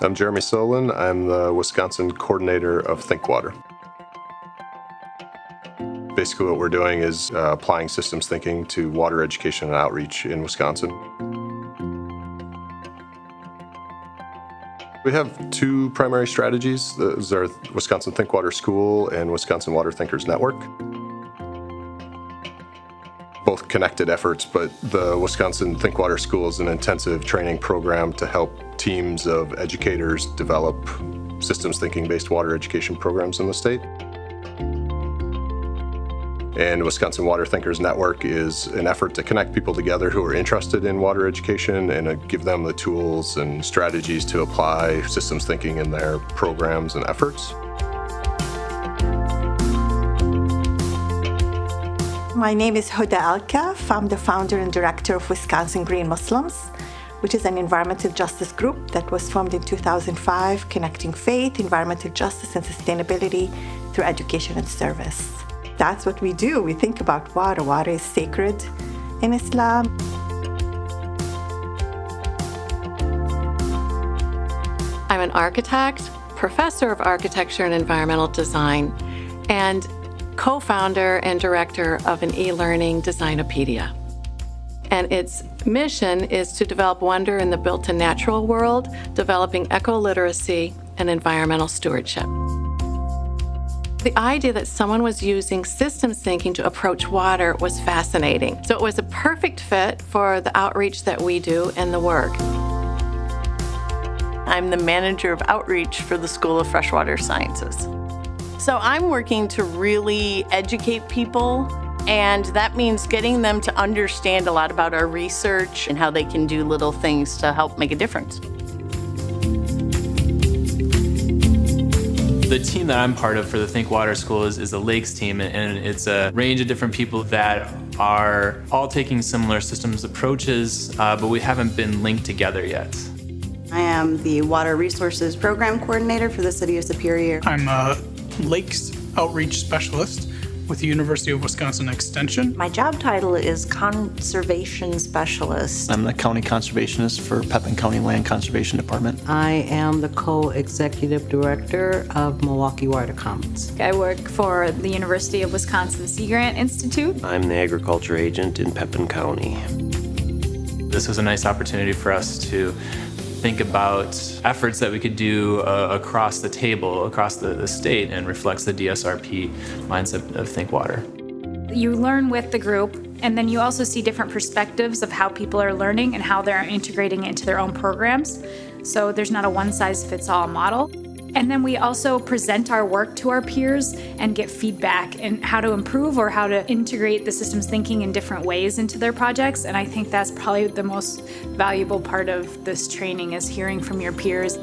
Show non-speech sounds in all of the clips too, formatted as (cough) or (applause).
I'm Jeremy Solin. I'm the Wisconsin coordinator of ThinkWater. Basically what we're doing is uh, applying systems thinking to water education and outreach in Wisconsin. We have two primary strategies. Those are Wisconsin ThinkWater School and Wisconsin Water Thinkers Network. Both connected efforts, but the Wisconsin ThinkWater School is an intensive training program to help teams of educators develop systems thinking based water education programs in the state. And Wisconsin Water Thinkers Network is an effort to connect people together who are interested in water education and give them the tools and strategies to apply systems thinking in their programs and efforts. My name is Huda Alkaff. I'm the founder and director of Wisconsin Green Muslims, which is an environmental justice group that was formed in 2005, connecting faith, environmental justice, and sustainability through education and service. That's what we do. We think about water. Water is sacred in Islam. I'm an architect, professor of architecture and environmental design, and co-founder and director of an e-learning Designopedia. And its mission is to develop wonder in the built and natural world, developing eco-literacy and environmental stewardship. The idea that someone was using systems thinking to approach water was fascinating. So it was a perfect fit for the outreach that we do and the work. I'm the manager of outreach for the School of Freshwater Sciences. So I'm working to really educate people and that means getting them to understand a lot about our research and how they can do little things to help make a difference. The team that I'm part of for the Think Water School is, is the Lakes team, and it's a range of different people that are all taking similar systems approaches, uh, but we haven't been linked together yet. I am the Water Resources Program Coordinator for the City of Superior. I'm a Lakes Outreach Specialist with the University of Wisconsin Extension. My job title is Conservation Specialist. I'm the County Conservationist for Pepin County Land Conservation Department. I am the Co-Executive Director of Milwaukee Water Commons. I work for the University of Wisconsin Sea Grant Institute. I'm the Agriculture Agent in Pepin County. This was a nice opportunity for us to think about efforts that we could do uh, across the table, across the, the state, and reflects the DSRP mindset of Think Water. You learn with the group, and then you also see different perspectives of how people are learning and how they're integrating it into their own programs. So there's not a one-size-fits-all model. And then we also present our work to our peers and get feedback and how to improve or how to integrate the systems thinking in different ways into their projects. And I think that's probably the most valuable part of this training is hearing from your peers.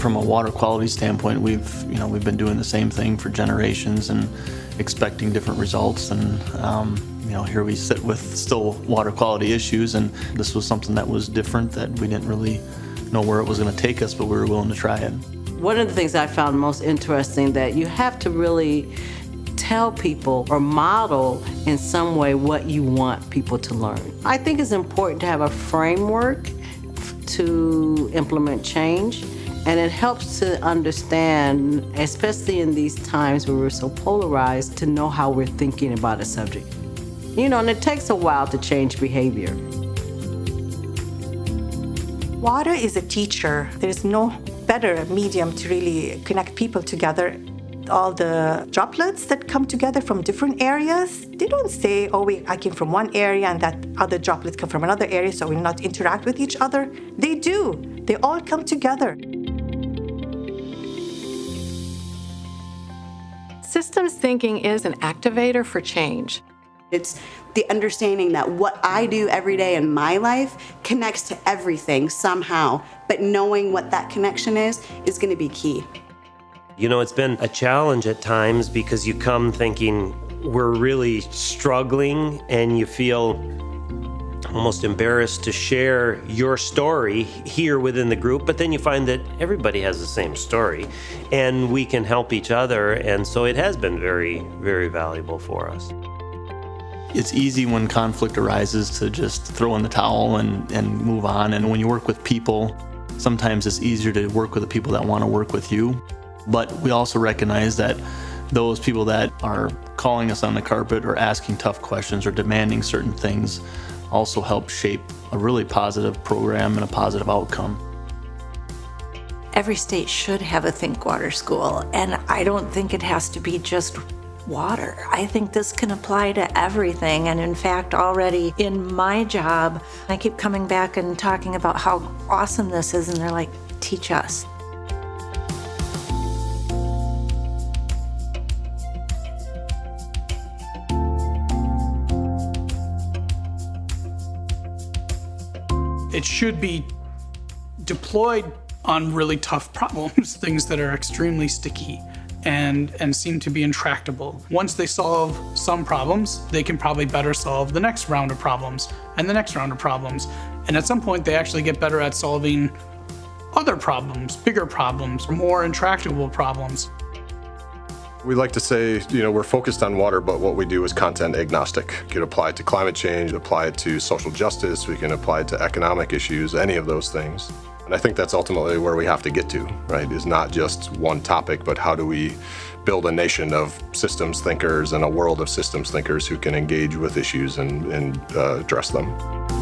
From a water quality standpoint, we've you know we've been doing the same thing for generations and expecting different results and um, you know here we sit with still water quality issues and this was something that was different that we didn't really know where it was going to take us, but we were willing to try it. One of the things I found most interesting that you have to really tell people or model in some way what you want people to learn. I think it's important to have a framework to implement change and it helps to understand, especially in these times where we're so polarized, to know how we're thinking about a subject. You know, and it takes a while to change behavior. Water is a teacher. There's no better medium to really connect people together. All the droplets that come together from different areas, they don't say, oh, we, I came from one area and that other droplets come from another area, so we not interact with each other. They do. They all come together. Systems thinking is an activator for change. It's the understanding that what I do every day in my life connects to everything somehow, but knowing what that connection is is going to be key. You know, it's been a challenge at times because you come thinking we're really struggling and you feel almost embarrassed to share your story here within the group, but then you find that everybody has the same story and we can help each other. And so it has been very, very valuable for us. It's easy when conflict arises to just throw in the towel and, and move on. And when you work with people, sometimes it's easier to work with the people that want to work with you. But we also recognize that those people that are calling us on the carpet or asking tough questions or demanding certain things also help shape a really positive program and a positive outcome. Every state should have a Think Water school, and I don't think it has to be just water. I think this can apply to everything. And in fact, already in my job, I keep coming back and talking about how awesome this is, and they're like, teach us. It should be deployed on really tough problems, (laughs) things that are extremely sticky and, and seem to be intractable. Once they solve some problems, they can probably better solve the next round of problems and the next round of problems. And at some point, they actually get better at solving other problems, bigger problems, more intractable problems. We like to say, you know, we're focused on water, but what we do is content agnostic. We can apply it to climate change, apply it to social justice, we can apply it to economic issues, any of those things. And I think that's ultimately where we have to get to, right? Is not just one topic, but how do we build a nation of systems thinkers and a world of systems thinkers who can engage with issues and, and uh, address them.